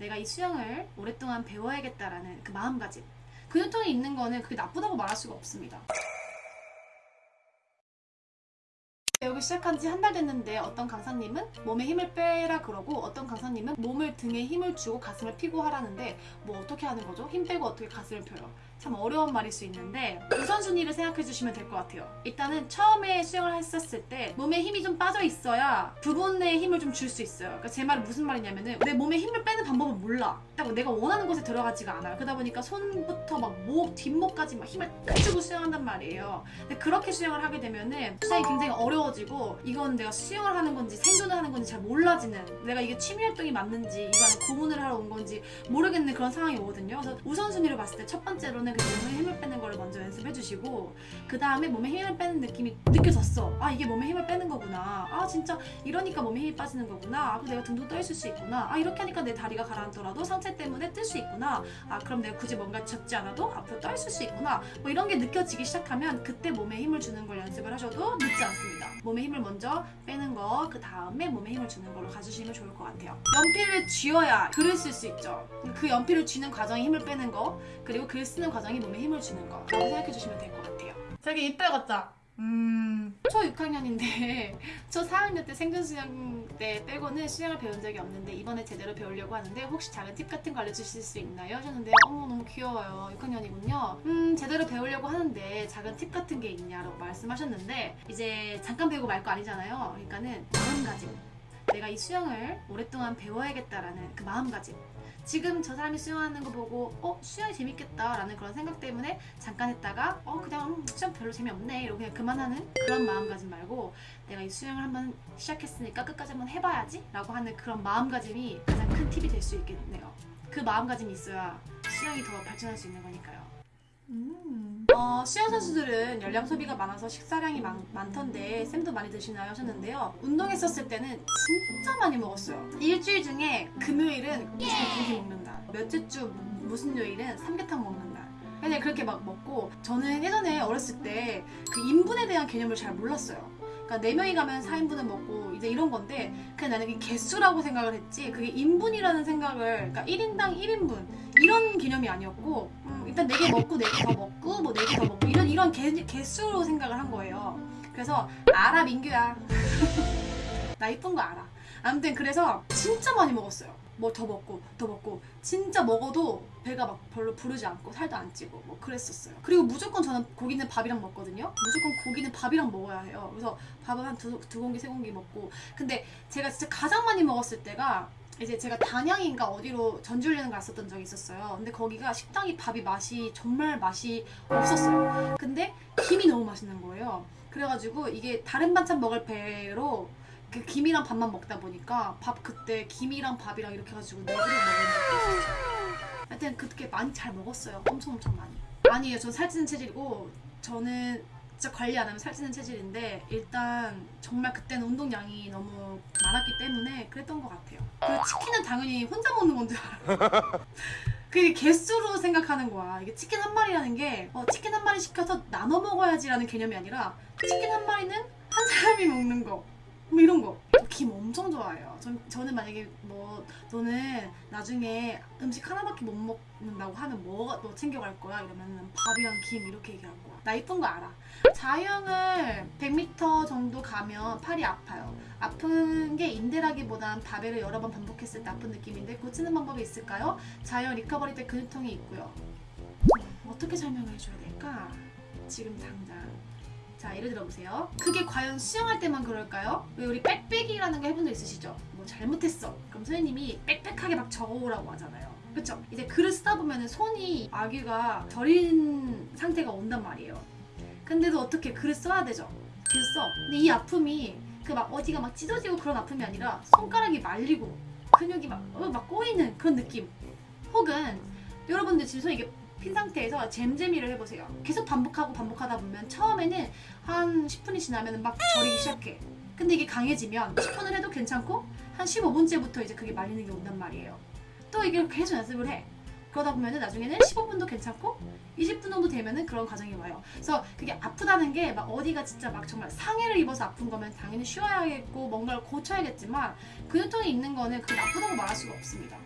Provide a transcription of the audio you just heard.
내가 이 수영을 오랫동안 배워야겠다라는 그 마음가짐. 근육통이 있는 거는 그게 나쁘다고 말할 수가 없습니다. 배우기 시작한 지 한 달 됐는데 어떤 강사님은 몸에 힘을 빼라 그러고 어떤 강사님은 몸을 등에 힘을 주고 가슴을 피고 하라는데 뭐 어떻게 하는 거죠? 힘 빼고 어떻게 가슴을 펴요? 참 어려운 말일 수 있는데 우선순위를 생각해 주시면 될 것 같아요. 일단은 처음에 수영을 했었을 때 몸에 힘이 좀 빠져 있어야 부분에 힘을 좀 줄 수 있어요. 그러니까 제 말은 무슨 말이냐면은 내 몸에 힘을 빼는 방법을 몰라. 딱 내가 원하는 곳에 들어가지가 않아요. 그러다 보니까 손부터 막 목, 뒷목까지 막 힘을 딱 주고 수영한단 말이에요. 근데 그렇게 수영을 하게 되면은 수영이 굉장히 어려워지고 이건 내가 수영을 하는 건지 생존을 하는 건지 잘 몰라지는 내가 이게 취미 활동이 맞는지 이거는 고문을 하러 온 건지 모르겠는 그런 상황이 오거든요. 그래서 우선순위로 봤을 때 첫 번째로는 그 몸에 힘을 빼는 거를 먼저 연습해 주시고 그 다음에 몸에 힘을 빼는 느낌이 느껴졌어. 아 이게 몸에 힘을 빼는 거구나. 아 진짜 이러니까 몸에 힘이 빠지는 거구나. 아 내가 둥둥 떠 있을 수 있구나. 아 이렇게 하니까 내 다리가 가라앉더라도 상체 때문에 뜰 수 있구나. 아 그럼 내가 굳이 뭔가 접지 않아도 앞으로 떠 있을 수 있구나. 뭐 이런 게 느껴지기 시작하면 그때 몸에 힘을 주는 걸 연습을 하셔도 늦지 않습니다. 몸에 힘을 먼저 빼는 거, 그 다음에 몸에 힘을 주는 걸로 가주시면 좋을 것 같아요. 연필을 쥐어야 글을 쓸 수 있죠. 그 연필을 쥐는 과정이 힘을 빼는 거, 그리고 글 쓰는 과정이 몸에 힘을 주는 거. 라고 생각해 주시면 될 것 같아요. 자기 이빨 같자. 음. 초 6학년인데 초 4학년 때 생존 수영 때 빼고는 수영을 배운 적이 없는데 이번에 제대로 배우려고 하는데 혹시 작은 팁 같은 거 알려주실 수 있나요? 하셨는데 어머 너무 귀여워요 6학년이군요 음 제대로 배우려고 하는데 작은 팁 같은 게 있냐라고 말씀하셨는데 이제 잠깐 배우고 말 거 아니잖아요 그러니까는 마음가짐 내가 이 수영을 오랫동안 배워야겠다라는 그 마음가짐 지금 저 사람이 수영하는 거 보고 어 수영이 재밌겠다 라는 그런 생각 때문에 잠깐 했다가 어 그냥 음, 수영 별로 재미없네 이러고 그냥 그만하는 그런 마음가짐 말고 내가 이 수영을 한번 시작했으니까 끝까지 한번 해봐야지 라고 하는 그런 마음가짐이 가장 큰 팁이 될 수 있겠네요. 그 마음가짐이 있어야 수영이 더 발전할 수 있는 거니까요 음. 어, 수영 선수들은 열량 소비가 많아서 식사량이 많, 많던데 쌤도 많이 드시나요? 하셨는데요. 운동했었을 때는 진짜 많이 먹었어요. 일주일 중에 금요일은 무조건 고기 먹는 날 몇째 주 무슨 요일은 삼계탕 먹는 날 그냥 그렇게 막 먹고 저는 예전에 어렸을 때 그 인분에 대한 개념을 잘 몰랐어요. 그러니까 4명이 가면 4인분을 먹고 이제 이런 건데 그냥 나는 개수라고 생각을 했지 그게 인분이라는 생각을 그러니까 1인당 1인분 이런 개념이 아니었고 음, 일단 4개 먹고 4개 더 먹고 뭐 4개 더 먹고 이런 이런 개, 개수로 생각을 한 거예요. 그래서 알아 민규야. 나 이쁜 거 알아. 아무튼 그래서 진짜 많이 먹었어요. 뭐 더 먹고 더 먹고. 진짜 먹어도 배가 막 별로 부르지 않고 살도 안 찌고 뭐 그랬었어요. 그리고 무조건 저는 고기는 밥이랑 먹거든요. 무조건 고기는 밥이랑 먹어야 해요. 그래서 밥은 한 두 두 공기 세 공기 먹고. 근데 제가 진짜 가장 많이 먹었을 때가 이제 제가 단양인가 어디로 전주훈련을 갔었던 적이 있었어요 근데 거기가 식당이 밥이 맛이 정말 맛이 없었어요 근데 김이 너무 맛있는 거예요 그래가지고 이게 다른 반찬 먹을 배로 그 김이랑 밥만 먹다 보니까 밥 그때 김이랑 밥이랑 이렇게 해가지고 네 그릇 먹은 적도 있었어요. 하여튼 그렇게 많이 잘 먹었어요. 엄청 엄청 많이. 아니에요. 전 살찌는 체질이고 저는 진짜 관리 안 하면 살찌는 체질인데 일단 정말 그때는 운동량이 너무 많았기 때문에 그랬던 것 같아요. 그 치킨은 당연히 혼자 먹는 건 줄 알아요. 그게 개수로 생각하는 거야. 이게 치킨 한 마리라는 게 어, 치킨 한 마리 시켜서 나눠 먹어야지 라는 개념이 아니라 치킨 한 마리는 한 사람이 먹는 거. 뭐 이런 거. 저김 엄청 좋아해요. 전, 저는 만약에 뭐 너는 나중에 음식 하나밖에 못 먹는다고 하면 뭐, 뭐 챙겨갈 거야? 이러면 밥이랑 김 이렇게 얘기할 거야. 나 이쁜 거 알아. 자유형을 100m 정도 가면 팔이 아파요. 아픈 게 인대라기보단 바벨을 여러 번 반복했을 때 아픈 느낌인데 고치는 방법이 있을까요? 자유형 리커버리 때 근육통이 있고요. 음, 어떻게 설명을 해줘야 될까? 지금 당장. 자 예를 들어보세요 그게 과연 수영할 때만 그럴까요? 왜 우리 빽빽이라는 거 해본 적 있으시죠? 뭐 잘못했어 그럼 선생님이 빽빽하게 막 적어오라고 하잖아요 그쵸? 이제 글을 쓰다 보면 손이 아귀가 저린 상태가 온단 말이에요 근데도 어떻게 글을 써야 되죠? 계속 써 근데 이 아픔이 그 막 어디가 막 찢어지고 그런 아픔이 아니라 손가락이 말리고 근육이 막, 어, 막 꼬이는 그런 느낌 혹은 여러분들 지금 손이 이게 핀 상태에서 잼잼이를 해보세요. 계속 반복하고 반복하다 보면 처음에는 한 10분이 지나면 막 저리기 시작해. 근데 이게 강해지면 10분을 해도 괜찮고 한 15분째부터 이제 그게 말리는 게 온단 말이에요. 또 이게 계속 연습을 해. 그러다 보면은 나중에는 15분도 괜찮고 20분 정도 되면은 그런 과정이 와요. 그래서 그게 아프다는 게 막 어디가 진짜 막 정말 상해를 입어서 아픈 거면 당연히 쉬어야겠고 뭔가를 고쳐야겠지만 근육통이 있는 거는 그게 나쁘다고 말할 수가 없습니다.